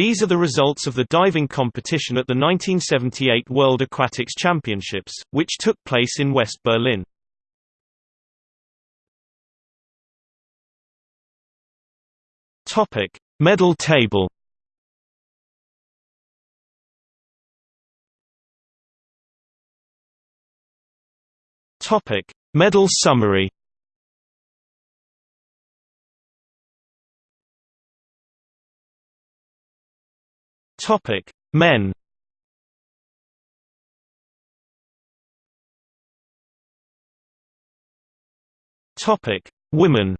These are the results of the diving competition at the 1978 World Aquatics Championships, which took place in West Berlin. Topic: Medal table. Topic: Medal summary. Topic: Men. Topic: Women.